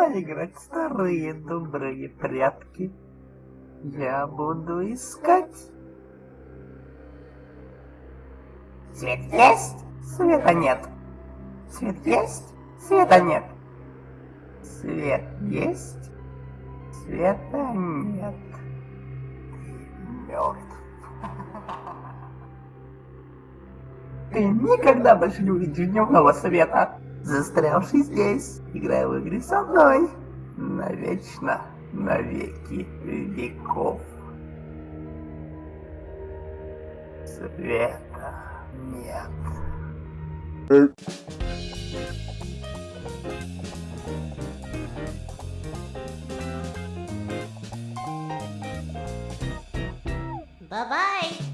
Давай играть старые добрые прятки. Я буду искать. Свет есть, света нет. Свет есть, света нет. Свет есть, света нет. Мертв. Ты никогда больше не увидишь дневного света, застрявший здесь, играя в игры со мной, навечно, навеки веков. Света нет. Bye-bye.